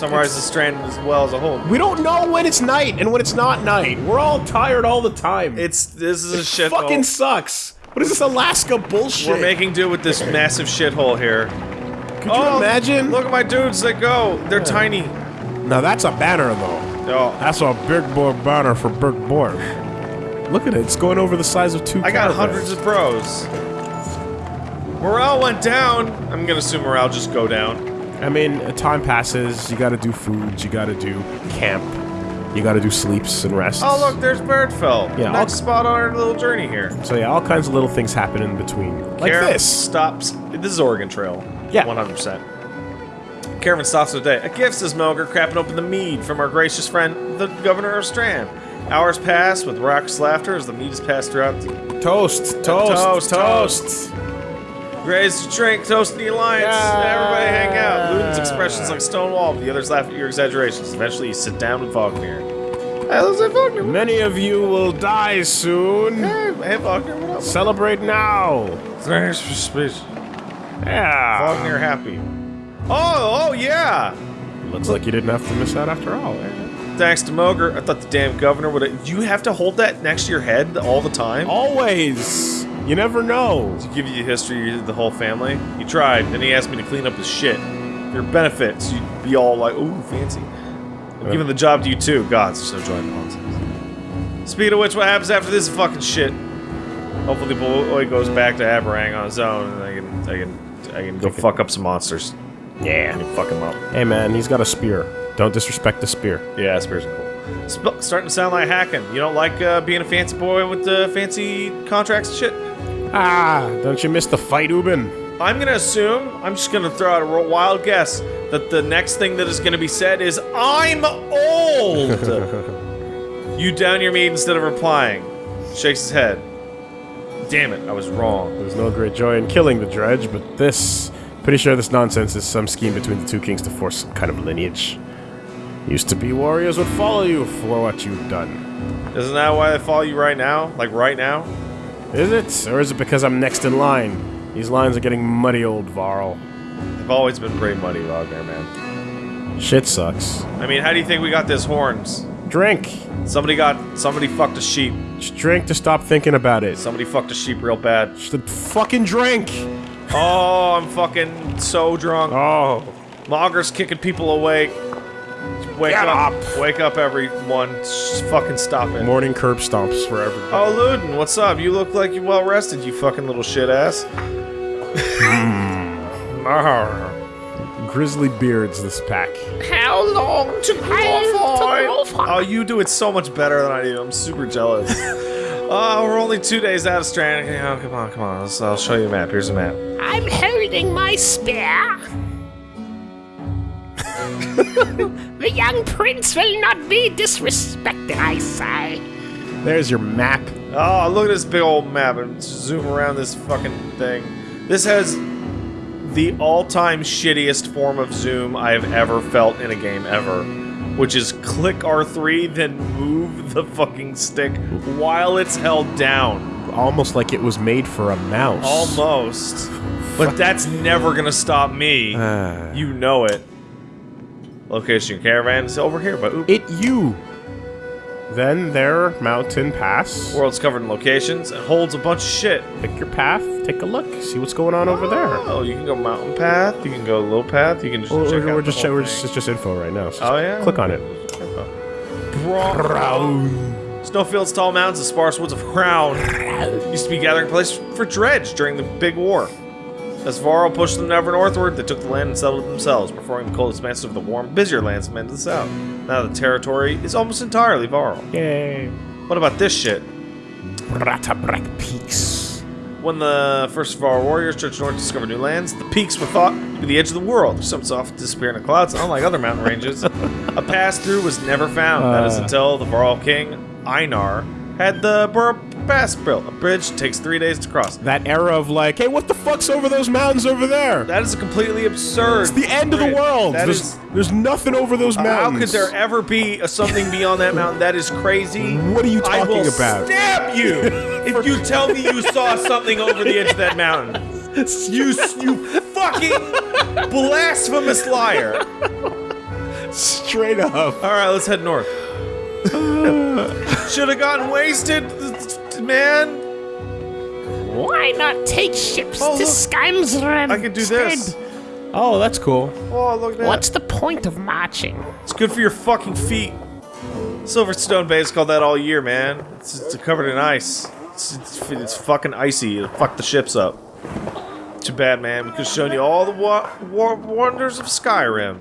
summarize the strand as well as a whole. We don't know when it's night and when it's not night. We're all tired all the time. It's this is a it shithole. fucking sucks. What is this Alaska bullshit? We're making do with this massive shithole here. Could you Oh, imagine? Look at my dudes. They go. They're tiny. Now that's a banner though. Oh, That's a big boy banner for Big Boy. Look at it. It's going over the size of two. I got hundreds of pros. Morale went down. I'm gonna assume morale just go down. I mean, time passes. You got to do food. You got to do camp. You got to do sleeps and rests. Oh look, there's Vedrfell. Yeah, Next spot on our little journey here. So yeah, all kinds of little things happen in between, like Caravan this. stops. This is Oregon Trail. Yeah. 100%. Caravan stops for the day. A gift, says Mogr, crapping open the mead from our gracious friend, the governor of Strand. Hours pass with raucous laughter as the mead is passed throughout. Toast, toast, toast, toast. Raise to drink, toast the alliance. Yeah. Everybody hang out. Ludin's expressions like Stonewall, but the others laugh at your exaggerations. Eventually, you sit down with Wagner. Hey, let's Wagner. Many of you will die soon. Hey, hey, Wagner, what up? Celebrate now. Thanks for speech. Yeah. Wagner happy. Oh, oh yeah. Looks like you didn't have to miss out after all. Eh? Thanks to Mogr. I thought the damn governor would. You have to hold that next to your head all the time. Always. You never know. To give you the history of the whole family. He tried, then he asked me to clean up his shit. Your benefit, so you'd be all like, ooh, fancy. I'm uh. giving the job to you too. God, so joint nonsense. Speaking of which, what happens after this fucking shit? Hopefully, boy goes back to Arberrang on his own, and I can, I can, I can go fuck up some monsters. Yeah. And fuck him up. Hey man, he's got a spear. Don't disrespect the spear. Yeah, spears are cool. Sp- starting to sound like hacking. You don't like uh, being a fancy boy with the fancy contracts and shit? Ah, don't you miss the fight, Ubin? I'm gonna assume, I'm just gonna throw out a wild guess, that the next thing that is gonna be said is, I'm old! you down your meat instead of replying. Shakes his head. Damn it, I was wrong. There's no great joy in killing the dredge, but this. Pretty sure this nonsense is some scheme between the two kings to force some kind of lineage. Used to be warriors would follow you for what you've done. Isn't that why they follow you right now? Like right now? Is it? Or is it because I'm next in line? These lines are getting muddy, old Varl. They've always been pretty muddy, Wagner, man. Shit sucks. I mean, how do you think we got this horns? Drink. Somebody got, somebody fucked a sheep. Just drink to stop thinking about it. Somebody fucked a sheep real bad. Just fucking drink. Oh, I'm fucking so drunk. Oh. Mogr's kicking people awake. Wake Get up. up. Wake up, everyone. Just fucking stop it. Morning curb stomps for everybody. Oh, Ludin, what's up? You look like you're well rested, you fucking little shit ass. Mm. Grizzly beards, this pack. How long to grow Oh, you do it so much better than I do. I'm super jealous. Oh, we're only two days out of Strand. Oh, come on, come on. I'll show you a map. Here's a map. I'm holding my spear. the young prince will not be disrespected, I say. There's your map. Oh, look at this big old map and zoom around this fucking thing. This has the all-time shittiest form of zoom I have ever felt in a game ever, which is click R3 then move the fucking stick while it's held down. Almost like it was made for a mouse. Almost. But that's never gonna stop me. Ah. You know it. Location caravan is over here, but oop. It you. Then there, mountain pass. World's covered in locations and holds a bunch of shit. Pick your path. Take a look. See what's going on over there. Oh, you can go mountain path. You can go low path. You can just We're, check we're just we're just, it's just info right now. So Oh yeah. Click on it. Bro- Snowfield's tall mountains, the sparse woods of Crown used to be gathering place for dredge during the Big War. As Varl pushed them ever northward, they took the land and settled it themselves, preferring the cold expanses of the warm, busier lands of men to the south. Now the territory is almost entirely Varl. Yay. What about this shit? Ratabrak Peaks. When the first of our warriors trudged north to discover new lands, the peaks were thought to be the edge of the world. Some soft disappear in the clouds, unlike other mountain ranges. a pass through was never found. that is Uh. until the Varl king, Einar, had the Bur Pass built. A bridge takes three days to cross. That era of like, hey, what the fuck's over those mountains over there? That is completely absurd. It's the end of the world. That there's, is- there's nothing over those mountains. How could there ever be a something beyond that mountain? That is crazy. What are you talking I will about? Stab you if you tell me you saw something over the edge of that mountain. You, you fucking blasphemous liar. Straight up. All right, let's head north. Should have gotten wasted, man. Why not take ships Oh, to look. Skyrimsred? I could do this. Oh, that's cool. Oh, look at that. What's the point of marching? It's good for your fucking feet. Silverstone Bay is called that all year, man. It's, it's covered in ice. It's, it's, it's fucking icy. It'll fuck the ships up. Too bad, man. We could have shown you all the wa- wa- wonders of Skyrim.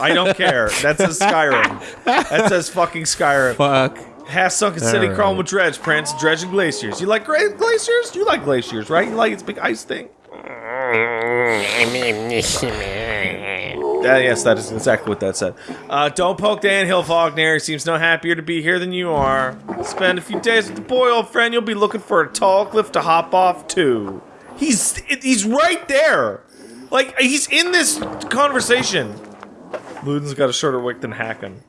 I don't care. That says Skyrim. That says fucking Skyrim. Fuck. Half sunken city Alright. crawling with dredge, Prince. Dredging glaciers. You like glaciers? You like glaciers, right? You like its big ice thing? Uh, yes, that is exactly what that said. Uh, don't poke Dan Hillfogner. He seems no happier to be here than you are. Spend a few days with the boy, old friend. You'll be looking for a tall cliff to hop off to. He's he's right there. Like he's in this conversation. Ludin's got a shorter wick than Hakon.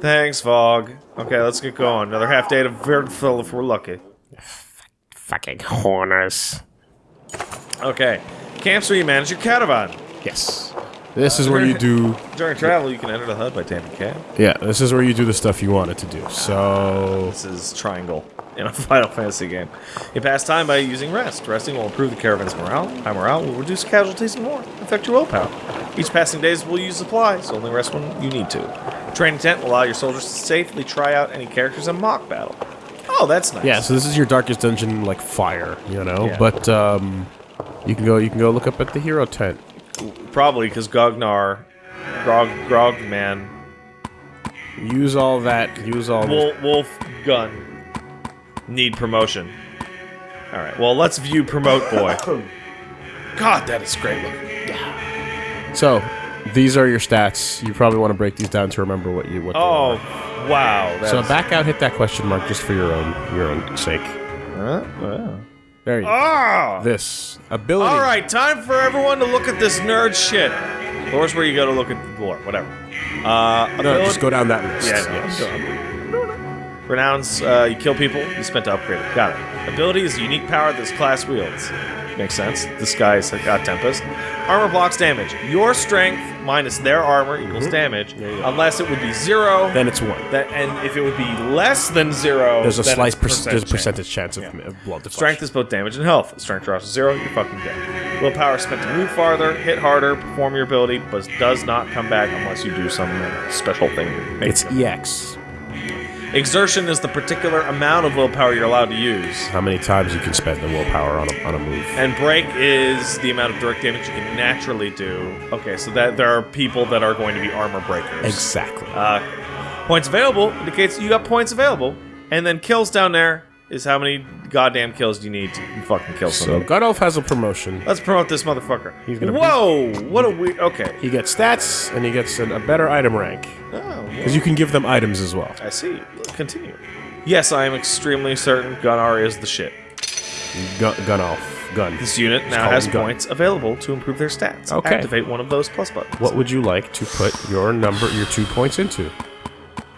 Thanks, Fog. Okay, let's get going. Another half day to Vedrfell if we're lucky. Fucking horners. Okay. Camps where you manage your caravan. Yes. This is where you do. During travel, you can enter the HUD by taming camp. Yeah, this is where you do the stuff you wanted to do. So. This is Triangle in a Final Fantasy game. You pass time by using rest. Resting will improve the caravan's morale. High morale will reduce casualties and more. Affect your willpower. Each passing days will use supplies. Only rest when you need to. Training tent will allow your soldiers to safely try out any characters in mock battle. Oh, that's nice. Yeah, so this is your darkest dungeon, like fire, you know. Yeah. But um, you can go. You can go look up at the hero tent. Probably because Gognar, Grog, Grog Man, Use all that. Use all. Wolf, Wolf Gun need promotion. All right. Well, let's view Promote Boy. God, that is great looking. So, these are your stats. You probably want to break these down to remember what you what. Oh, wow. So back out, hit that question mark just for your own your own sake. Huh? Wow. There you go. Ah! This ability. All right, time for everyone to look at this nerd shit. Lore's where you go to look at the lore, whatever. Uh, No, ability- just go down that list. Yeah, no, yes. I'm doing it. Renowns, uh, you kill people, you spent to upgrade it. Got it. Ability is a unique power this class wields. Makes sense. This guy's got Tempest. Armor blocks damage. Your strength minus their armor equals mm-hmm. damage, There you unless it would be zero. Then it's one. that, and if it would be less than zero, There's a slight per- there's a percentage chance of, of blood to Strength is both damage and health. Strength drops to zero, you're fucking dead. Willpower is spent to move farther, hit harder, perform your ability, but does not come back unless you do some special thing. It's it. EX. Exertion is the particular amount of willpower you're allowed to use. How many times you can spend the willpower on a, on a move? And break is the amount of direct damage you can naturally do. Okay, so that there are people that are going to be armor breakers. Exactly. Uh, points available indicates you got points available, and then kills down there is how many goddamn kills do you need to fucking kill someone? so somebody. God Elf has a promotion. Let's promote this motherfucker. He's gonna- Whoa! What a weird. Okay. He gets stats and he gets an, a better item rank Oh, well, because you can give them items as well. I see. Continue. Yes, I am extremely certain Gunnar is the shit. Gun, Gunnulf. Gun. This unit now has points available to improve their stats. Okay. Activate one of those plus buttons. What would you like to put your number, your two points into?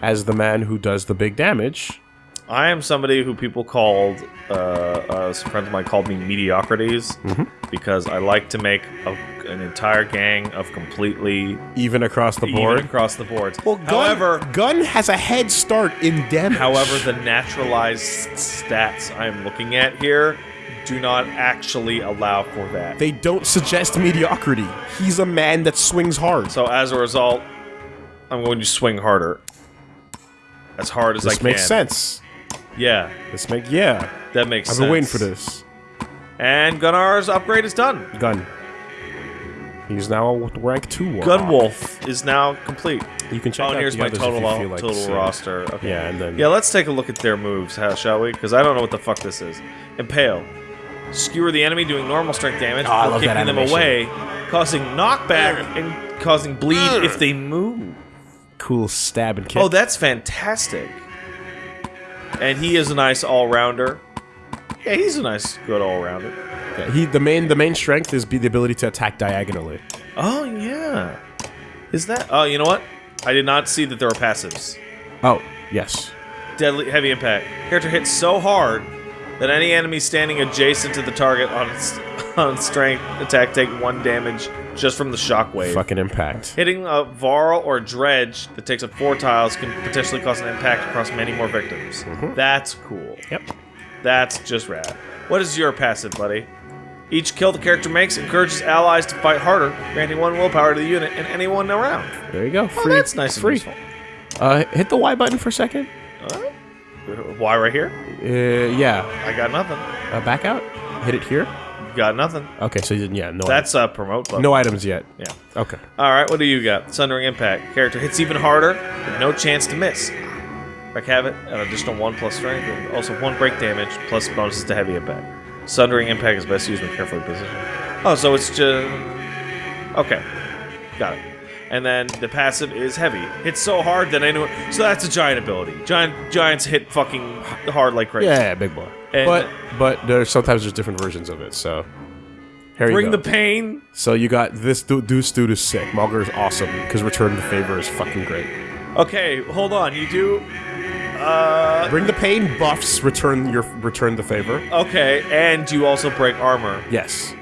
As the man who does the big damage, I am somebody who people called, uh, uh, some friends of mine called me mediocrities Mm-hmm. because I like to make a, an entire gang of completely even across the even board. across the board. Well, gun, however, gun has a head start in damage. however, the naturalized stats I'm looking at here do not actually allow for that. they don't suggest mediocrity. He's a man that swings hard. So as a result, I'm going to swing harder. As hard as I can. this can. makes sense. Yeah, This make yeah. that makes sense. I've sense. been waiting for this. And Gunnar's upgrade is done. Gun. He's now rank two. warlock. Gunnulf is now complete. You can check Oh, out and here's the my others total if you feel like total seeing. roster. Okay. Yeah, and then Yeah, let's take a look at their moves, how, shall we? Because I don't know what the fuck this is. Impale. Skewer the enemy, doing normal strength damage, Oh, I before love that kicking them away, causing knockback and causing bleed if they move. cool stab and kick. Oh, that's fantastic. And he is a nice all-rounder. Yeah, he's a nice, good all-rounder. Yeah, he the main the main strength is be the ability to attack diagonally. Oh, yeah. Is that... Oh, you know what? I did not see that there were passives. Oh yes. Deadly heavy impact. Character hits so hard that any enemy standing adjacent to the target on on strength attack take one damage just from the shockwave. Fucking impact. Hitting a Varl or Dredge that takes up four tiles can potentially cause an impact across many more victims. That's cool. Yep. That's just rad. What is your passive, buddy? Each kill the character makes encourages allies to fight harder, granting one willpower to the unit and anyone around. There you go. Oh, Free. that's nice Free. and useful. Uh, hit the Y button for a second. Why right here? Uh, yeah. I got nothing. Uh, back out. Hit it here. Got nothing. Okay, so you didn't- yeah, no. That's a promote button. no items yet. Yeah. Okay. All right, what do you got? Sundering Impact. Character hits even harder, with no chance to miss. Wreck Havoc, an additional 1 plus strength, and also 1 break damage, plus bonuses to heavy impact. Sundering Impact is best used when carefully positioned. Oh, so it's just... Okay. Got it. And then the passive is heavy. Hits so hard that anyone... So that's a giant ability. Giant Giants hit fucking hard like crazy. Yeah, yeah, big boy. And- but but there's sometimes there's different versions of it. So here you Bring go. the pain. so you got this du- Deuce dude is sick. Mogr is awesome because Return the Favor is fucking great. Okay, hold on. You do... Uh... Bring the pain buffs. Return your Return the Favor. Okay, and you also break armor. Yes.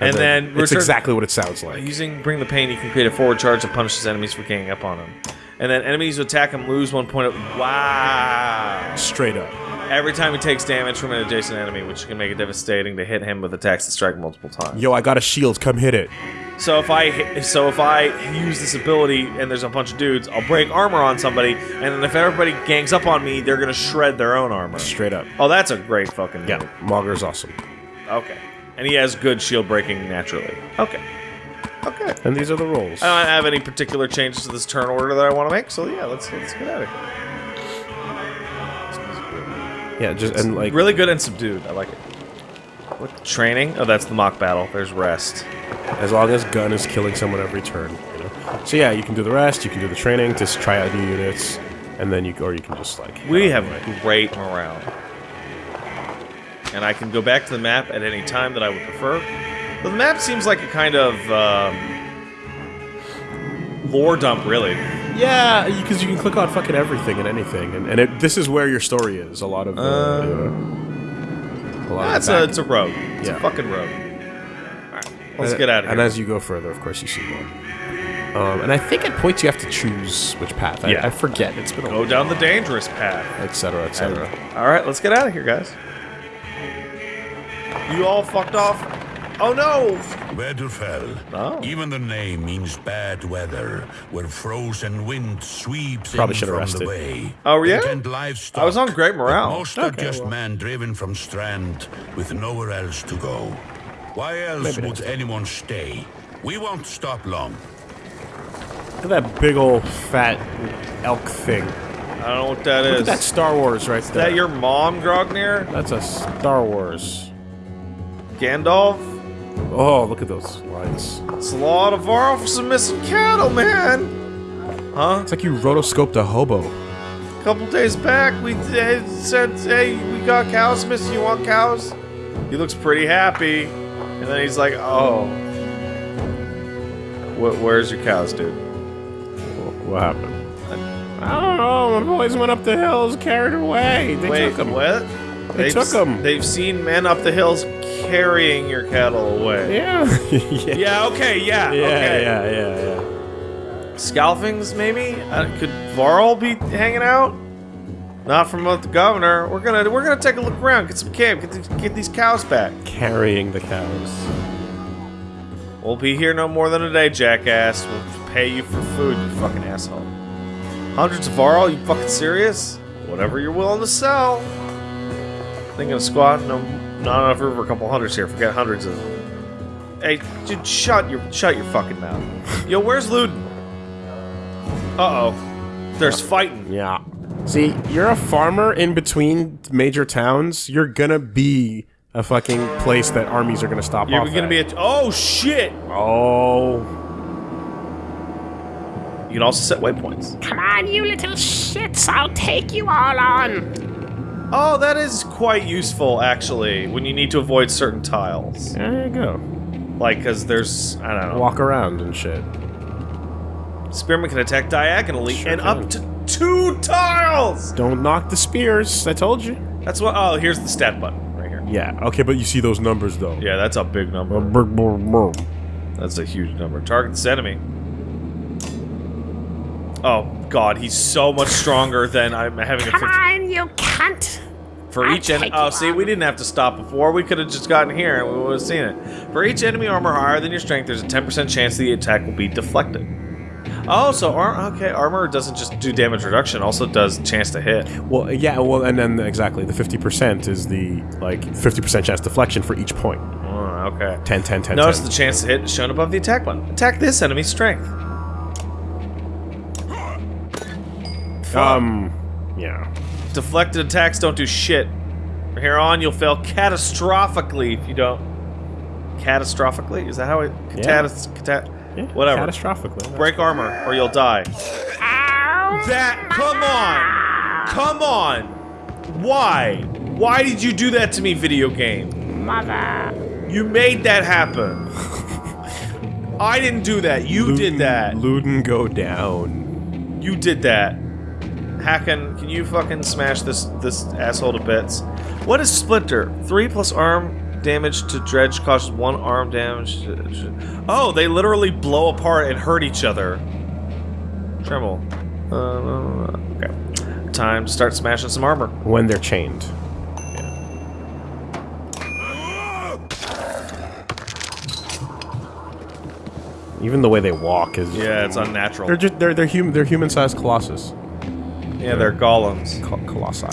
And then it's return- exactly what it sounds like. Using Bring the Pain, you can create a forward charge that punishes enemies for ganging up on him. And then enemies who attack him lose one point of. Wow! Straight up. Every time he takes damage from an adjacent enemy, which can make it devastating to hit him with attacks that strike multiple times. Yo, I got a shield. Come hit it. So if I so if I use this ability and there's a bunch of dudes, I'll break armor on somebody, and then if everybody gangs up on me, they're gonna shred their own armor. Straight up. Oh, that's a great fucking. Yeah, Mogr is awesome. Okay. And he has good shield breaking naturally. Okay. Okay. And these are the rules. I don't have any particular changes to this turn order that I want to make, so yeah, let's let's get out of here. yeah, just and like Really good and subdued. I like it. What training? Oh, that's the mock battle. There's rest. as long as gun is killing someone every turn. You know? So yeah, you can do the rest. You can do the training Just try out new units, and then you or you can just like We have great morale, and I can go back to the map at any time that I would prefer. But the map seems like a kind of um, lore dump, really. Yeah, because you can click on fucking everything and anything, and, and it, this is where your story is. A lot of, uh, Uh, you know, a lot That's of a it's a road. It's Yeah. a fucking road. All right, let's and- get out of here. And as you go further, of course, you see more. Um, and I think at points you have to choose which path. I, Yeah. I forget. It's been a Go down the dangerous path. etc., cetera, et cetera. All right, let's get out of here, guys. You all fucked off. Oh no! Winterfell. Oh. Even the name means bad weather, where frozen wind sweeps Probably in should have from rested. the bay. Oh, yeah? And livestock. I was on great morale. But most are just well. men driven from Strand with nowhere else to go. Why else Maybe would anyone stay? We won't stop long. Look at that big old fat elk thing. I don't know what that Look is. at Star Wars right is there. that your mom, Grognir? That's a Star Wars. Gandalf? Oh, look at those lines. It's a lot of some missing cattle, man. Huh? It's like you rotoscoped a hobo. A couple days back, we said, "Hey, we got cows missing. You want cows?" He looks pretty happy, and then he's like, "Oh, Wh- where's your cows, dude?" What happened? I don't know. My boys went up the hills, carried away. They Wait, took them. what? They They've took s- 'em. They've seen men up the hills carrying your cattle away. Yeah. yeah. Yeah. Okay. Yeah. Yeah, okay. yeah, yeah, yeah. Scalfings, maybe? Uh, could Varl be hanging out? Not from the governor. We're gonna we're gonna take a look around, get some camp, get these, get these cows back. Carrying the cows. We'll be here no more than a day, jackass. We'll pay you for food, you fucking asshole. Hundreds of Varl? You fucking serious? Whatever you're willing to sell. Thinking of squad? No, not enough room for a couple hundreds here. Forget hundreds of. Them. Hey, dude, shut your shut your fucking mouth. Yo, where's Ludin? Uh oh, there's fighting. Yeah. See, you're a farmer in between major towns. You're gonna be a fucking place that armies are gonna stop You're off gonna at. be a. Oh shit! Oh. You can also set waypoints. Come on, you little shits. I'll take you all on. Oh, that is quite useful actually when you need to avoid certain tiles. There you go. Like, because there's, I don't know. Walk around and shit. Spearman can attack diagonally Sure and can. up to two tiles! Don't knock the spears. I told you. That's what, oh, here's the stat button right here. Yeah. Okay, but you see those numbers though. Yeah, that's a big number. That's a huge number. Target this enemy. Oh god, he's so much stronger than I'm having a Come 50 on, you cunt! for I'll each enemy. Oh, see, on. we didn't have to stop before. We could have just gotten here and we would have seen it. For each enemy armor higher than your strength, there's a 10% chance the attack will be deflected. Oh, so ar- okay, armor doesn't just do damage reduction, also does chance to hit. Well, yeah. Well, and then exactly the fifty percent is the like fifty percent chance deflection for each point. Oh, okay. 10, 10, 10, Notice 10. the chance to hit is shown above the attack button. Attack this enemy's strength. Um, yeah. Deflected attacks don't do shit. From here on, you'll fail catastrophically if you don't. Catastrophically? Is that how it? Yeah. Catas- cata- yeah. Whatever. Catastrophically. Break armor, or you'll die. Ow! That. Come on! Come on! Why? Why did you do that to me, video game? Mother! You made that happen. I didn't do that. You did that. Ludin go down. You did that. Hakon, can you fucking smash this this asshole to bits? What is Splinter? Three plus arm damage to Dredge causes one arm damage. Oh, they literally blow apart and hurt each other. Tremble. Uh, okay. Time to start smashing some armor. When they're chained. Even the way they walk is Yeah, it's unnatural. They're just they're they're human they're human sized colossus. Yeah, they're golems. Col- colossi.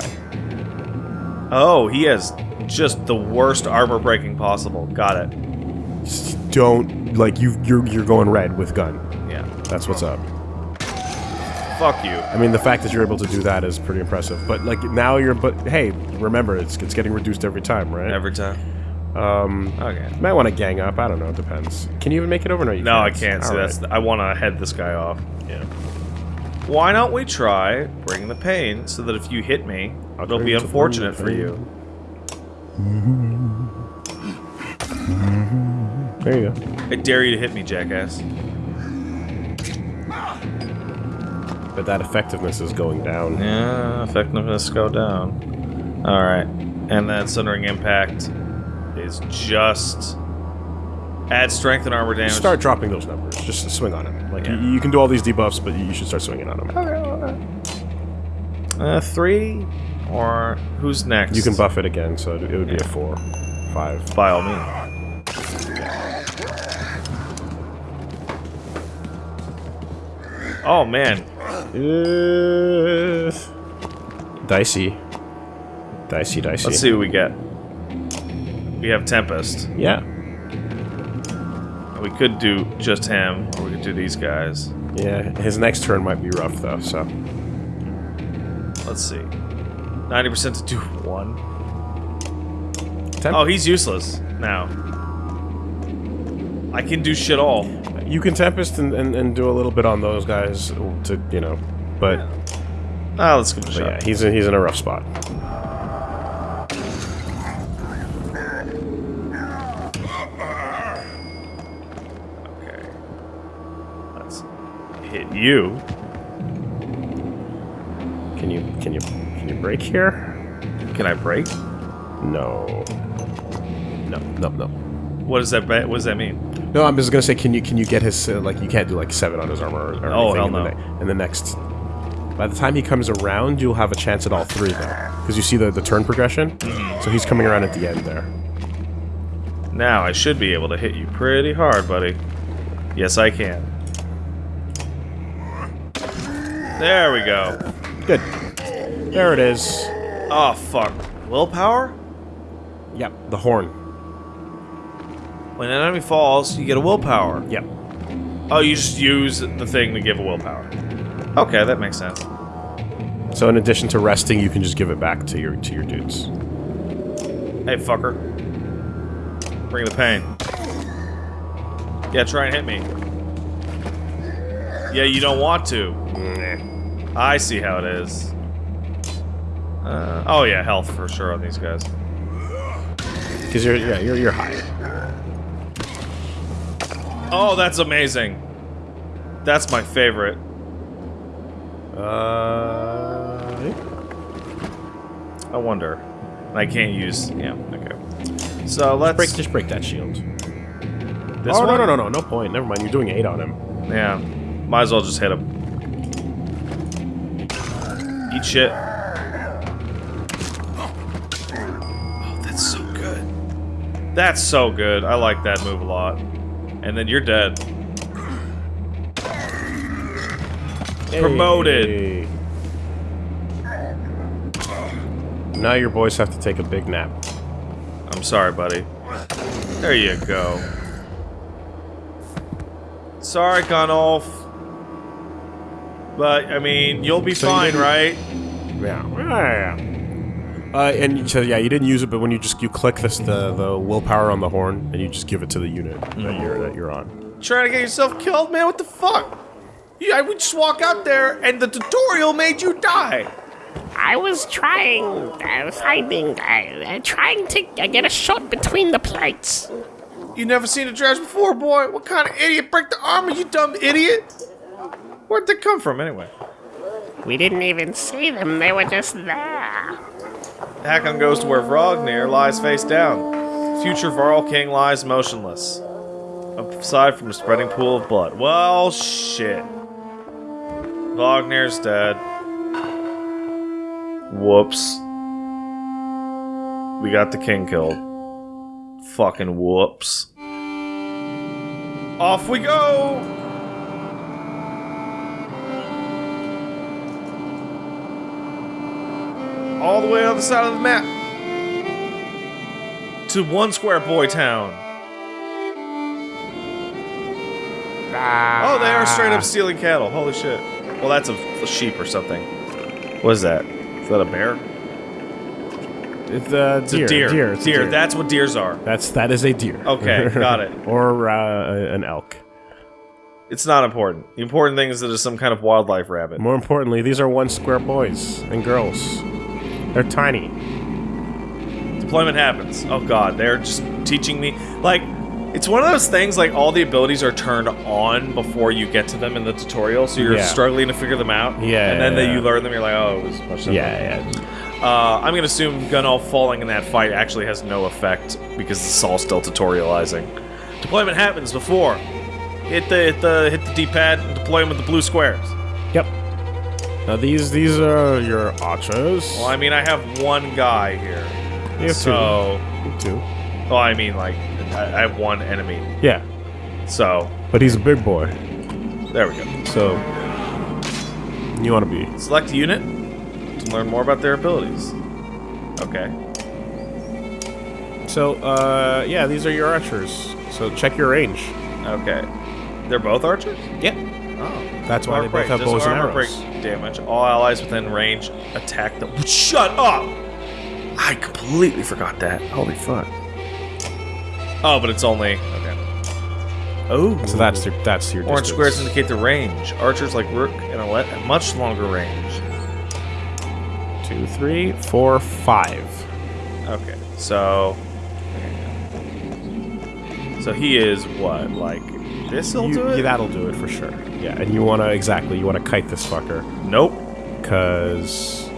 Oh, he has just the worst armor breaking possible. Got it. Just don't like you you're you're going red with gun. Yeah. That's what's up. Fuck you. I mean, the fact that you're able to do that is pretty impressive. But like now you're, but hey, remember it's it's getting reduced every time, right? Every time. Um, Okay. you might want to gang up. I don't know. It depends. Can you even make it over? No, you No, I can't. can't. See, All that's right. I want to head this guy off. yeah. Why don't we try bring the pain so that if you hit me, I'll it'll be unfortunate for you. There you go. I dare you to hit me, jackass. But that effectiveness is going down. Yeah, effectiveness go down. All right, and then Sundering Impact is just add strength and armor damage. Start dropping those numbers. Just swing on him. Like Yeah. you, you can do all these debuffs, but you should start swinging on him. uh, three, or who's next? You can buff it again, so it would be a four, five. by all means. Oh man, Uh, dicey. Dicey, dicey. let's see what we get. We have Tempest. Yeah. We could do just him, or we could do these guys. Yeah. His next turn might be rough though. So Let's see. 90% to do one. Temp- Oh, he's useless now. I can do shit all. you can tempest and, and, and do a little bit on those guys to you know, but, Ah, let's give it a shot. yeah, he's in, he's in a rough spot. Okay. Let's hit you. Can you can you can you break here? Can I break? No. No, no, no. What does that? What does that mean? No, I'm just gonna say, can you can you get his uh, like you can't do like seven on his armor or, or Oh, anything hell in, the no. ne- in the next. By the time he comes around, you'll have a chance at all three though, because you see the the turn progression. So he's coming around at the end there. Now I should be able to hit you pretty hard, buddy. Yes, I can. There we go. Good. There it is. Oh fuck. Willpower? Yep. The horn. When an enemy falls, you get a willpower. Yep. Oh, you just use the thing to give a willpower. Okay, that makes sense. So in addition to resting, you can just give it back to your to your dudes. Hey, fucker. Bring the pain. Yeah, try and hit me. Yeah, you don't want to. I see how it is. Uh, oh yeah, health for sure on these guys. Because you're yeah you're you're high. Oh, that's amazing. That's my favorite. Uh. I wonder. I can't use. Yeah. Okay. So let's Break, just break that shield. this oh one. no no no no no point. Never mind. You're doing eight on him. Yeah, might as well just hit him. Eat shit. Oh, that's so good. That's so good. I like that move a lot. And then you're dead. Promoted. Now your boys have to take a big nap. I'm sorry, buddy. There you go. Sorry, Gunnulf. But, I mean, you'll be So fine, didn't- right? Yeah. Yeah. Uh, and so yeah, you didn't use it, but when you just you click this the the willpower on the horn, and you just give it to the unit that you're that you're on. Trying to get yourself killed, man? What the fuck? Yeah, I would just walk out there and the tutorial made you die. I was trying, uh, finding, uh, uh, trying to get a shot between the plates. You never seen a dredge before, boy? What kind of idiot break the armor, you dumb idiot? Where'd they come from, anyway? We didn't even see them, they were just there. Hakon goes to where Vognir lies face down. Future Varl King lies motionless. Aside from a spreading pool of blood. Well, shit. Vognir's dead. Whoops. We got the king killed. Fucking whoops. Off we go! All the way on the other side of the map. To one square boy town. Oh, they are straight up stealing cattle. Holy shit. Well, that's a, a sheep or something. What is that? Is that a bear? It's a It's deer. a deer. deer. It's a deer. deer. That's what deers are. That's that is a deer. Okay, got it. or uh, an elk. It's not important. The important thing is that it's some kind of wildlife rabbit. More importantly, these are one square boys and girls. They're tiny. Deployment happens. Oh god, they're just teaching me. Like, it's one of those things, like, all the abilities are turned on before you get to them in the tutorial, so you're Yeah. struggling to figure them out. Yeah, And then yeah, that you learn them, you're like, oh, it was much simpler. Yeah, yeah. Uh, I'm gonna assume Gunnulf falling in that fight actually has no effect because it's all still tutorializing. Deployment happens before. Hit the hit the hit the D-pad and deploy them with the blue squares. Yep. Now these these are your archers. Well, I mean, I have one guy here. You have so, two. You have two. well, I mean, like, I, I have one enemy. Yeah, So, but he's a big boy, there we go. so you want to be. Select a unit to learn more about their abilities. Okay. So uh, yeah, these are your archers. So check your range. Okay. They're both archers? Yeah. Oh. That's why they both break. have Does bows and armor arrows. break damage. All allies within range attack them. Shut up! I completely forgot that. Holy fuck. Oh, but it's only okay. Oh, So that's your that's your orange distance. squares indicate the range. Archers like Rook and Alette have much longer range. two, three, four, five. Okay, so so he is what like this? will You- do it. yeah, that'll do it for sure. Yeah, and you want to exactly you want to kite this fucker Nope, because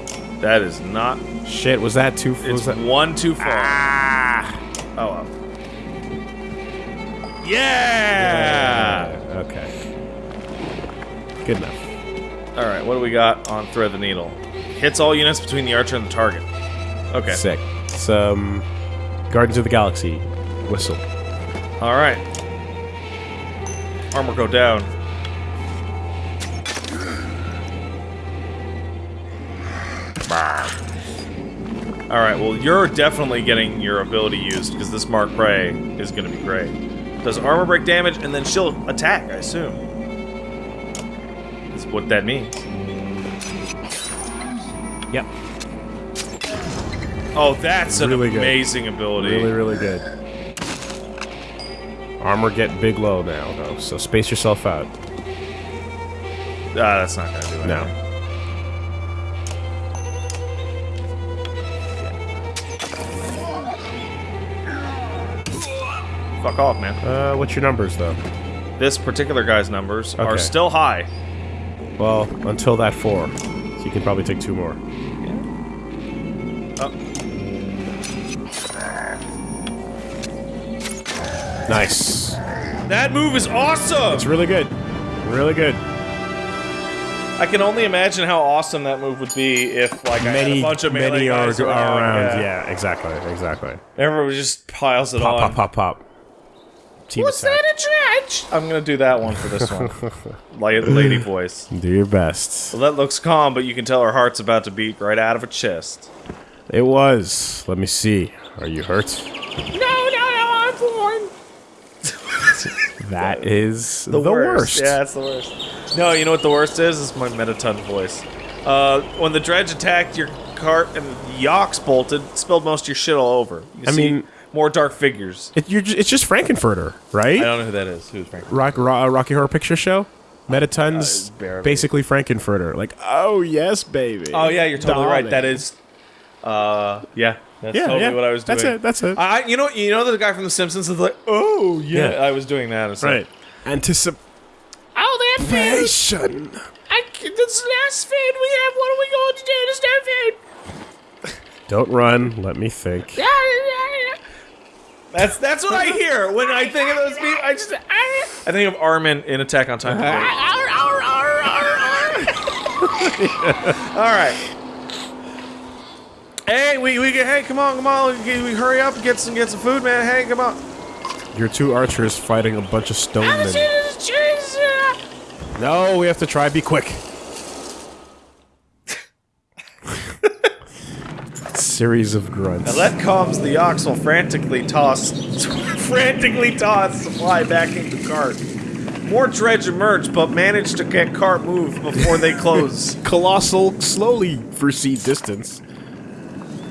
that is not. shit was that too? It's Was that, one too far. ah. Oh well. Yeah. Okay. Good enough. All right, what do we got on thread the needle? Hits all units between the archer and the target. Okay. Sick. Some Guardians of the Galaxy whistle. All right. Armor go down. All right. Well, you're definitely getting your ability used because this Mark Prey is going to be great. Does armor break damage and then she'll attack? I assume. That's what that means. Yep. Oh, that's an Really good. amazing ability. Really, really good. Armor get big low now though, so space yourself out. Ah, that's not gonna do it. No. Fuck off, man. Uh, what's your numbers though? This particular guy's numbers are still high. Well, until that four, so you can probably take two more. Oh. Nice. That move is awesome! It's really good. Really good. I can only imagine how awesome that move would be if, like, Many, a bunch of many are, around. yeah. Yeah. exactly, exactly. Everyone just piles it Pop, on. pop, pop, pop. Team Was that a dredge? I'm gonna do that one for this one. like lady voice. Do your best. Well, that looks calm, but you can tell her heart's about to beat right out of her chest. It was. Let me see. Are you hurt? No, no, no, I'm fine. That is The, the, worst. Yeah, it's the worst. No, you know what the worst is? It's my Mettaton voice. Uh, when the dredge attacked your cart and the Yox bolted, spilled most of your shit all over. You I see mean- more dark figures. It, you're, ju- it's just Frank-N-Furter, right? I don't know who that is. Who's Frank-N-Furter? Rock, Ro- uh, Rocky Horror Picture Show. Mettaton's, Uh, basically Frank-N-Furter. Like, oh yes, baby. Oh yeah, you're totally right. That is, uh, yeah, that's Yeah, totally yeah. what I was doing. That's it. That's it. I, you know, you know the guy from The Simpsons is like, oh yeah, Yeah. I was doing that. It's right. Anticipation. Oh, that food. I, this last food we have, what are we going to do? There's no food. Don't run. Let me think. That's that's what I hear when I think of those people. I just I think of Armin in Attack on Titan. Arr. All right. Hey, we, we get hey, come on, come on, we, we hurry up, and get some get some food, man. Hey, come on. Your two archers fighting a bunch of stone men. just cheese. uh, No, we have to try. Be quick. Series of grunts. Now that calms the ox will frantically toss, frantically toss supply back into cart. More dredge emerge, but manage to get cart moved before they close. Colossal, slowly proceed distance.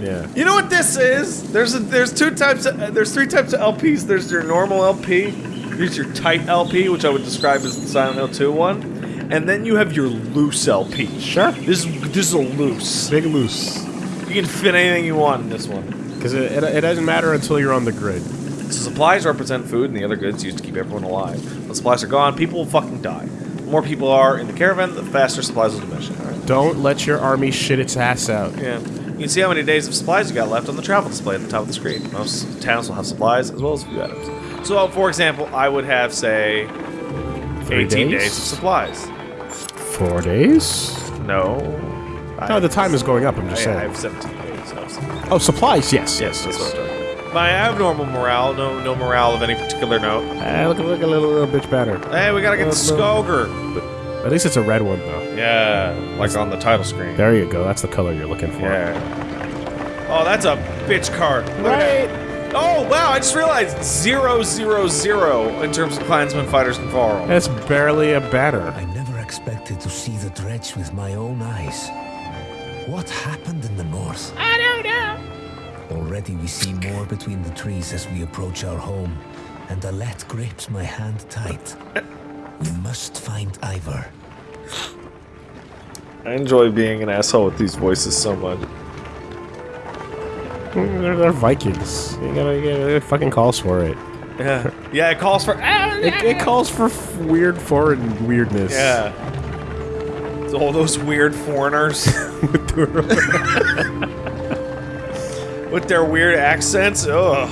Yeah. You know what this is? There's a, there's two types. Of, there's three types of LPs. There's your normal LP. There's your tight LP, which I would describe as the Silent Hill 2 one, and then you have your loose LP. Sure. This is this is a loose. Big loose. You can fit anything you want in this one. Because it, it, it doesn't matter until you're on the grid. So supplies represent food, and the other goods used to keep everyone alive. When supplies are gone, people will fucking die. The more people are in the caravan, the faster supplies will diminish. Right. Don't let your army shit its ass out. Yeah. You can see how many days of supplies you got left on the travel display at the top of the screen. Most towns will have supplies as well as a few items. So, uh, for example, I would have, say, Three 18 days? days of supplies. Four days? No. No, the time is going up, I'm just I saying. I have 17 days of. Oh, supplies, yes. Yes, that's what I'm talking about. But I have normal morale, no no morale of any particular note. Uh, look, look a little, little bitch banner. Hey, we gotta get the Uh. Skoger. At least it's a red one, though. Yeah, like on the title screen. There you go. That's the color you're looking for. Yeah. Oh, that's a bitch card. Look at. Oh, wow, I just realized zero, zero, zero in terms of Clansmen, Fighters, and Varl. That's barely a banner. I never expected to see the dredge with my own eyes. What happened in the north? I don't know. Already we see more between the trees as we approach our home, and Alette grips my hand tight. We must find Iver. I enjoy being an asshole with these voices so much. They're, they're Vikings. You gotta, you gotta- it fucking calls for it. Yeah. Yeah, it calls for. It, it calls for f- weird foreign weirdness. Yeah. It's all those weird foreigners with their weird accents. Ugh.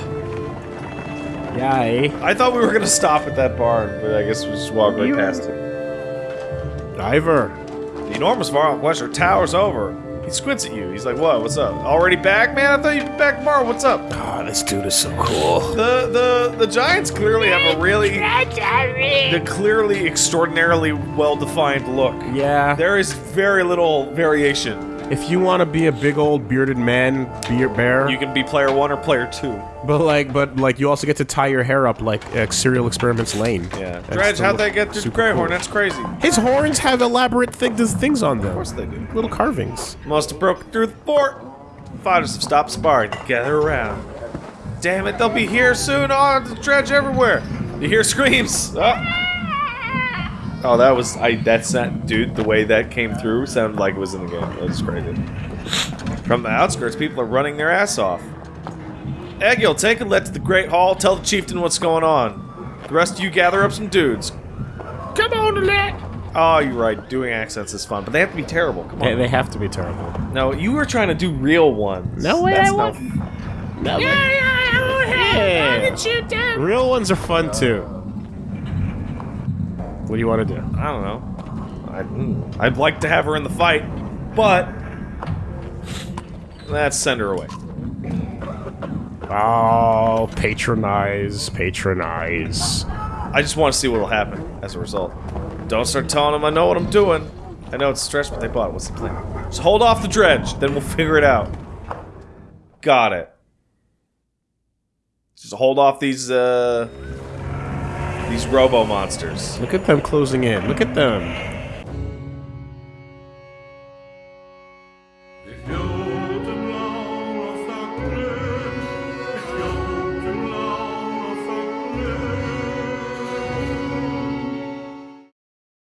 Yay. I thought we were gonna stop at that barn, but I guess we just walked right past it. Diver. The enormous Varl Wester towers over. He squints at you. He's like, "What? What's up? Already back, man? I thought you'd be back tomorrow. What's up?" Oh, this dude is so cool. The the the Giants clearly have a really, the clearly extraordinarily well-defined look. Yeah. There is very little variation. If you want to be a big old bearded man, beer bear, You can be player one or player two. but like, but like, you also get to tie your hair up like uh, Serial Experiments Lain. Yeah. And Dredge, still how'd they get to super Greyhorn? cool. That's crazy. His horns have elaborate thing, things on them. Of course they do. Little carvings. Must have broken through the fort. Fighters have stopped sparring. Gather around. Damn it, they'll be here soon. Oh, the dredge everywhere. You hear screams. Oh. Oh, that was I. That's not, dude. The way that came through sounded like it was in the game. That was crazy. From the outskirts, people are running their ass off. Egil, take Alette to the Great Hall. Tell the chieftain what's going on. The rest of you gather up some dudes. Come on, Alette. Oh, you're right. Doing accents is fun, but they have to be terrible. Come on. They, they have to be terrible. No, you were trying to do real ones. No way That's I not- was. Yeah, yeah, I Yeah. shoot them. Real ones are fun too. What do you want to do? I don't know. I'd, mm, I'd like to have her in the fight, but let's send her away. Oh, patronize, patronize. I just want to see what'll happen as a result. Don't start telling them I know what I'm doing. I know it's stretch, but they bought it. What's the plan? Just hold off the dredge, then we'll figure it out. Got it. Just hold off these, uh... These robo monsters. Look at them closing in. Look at them.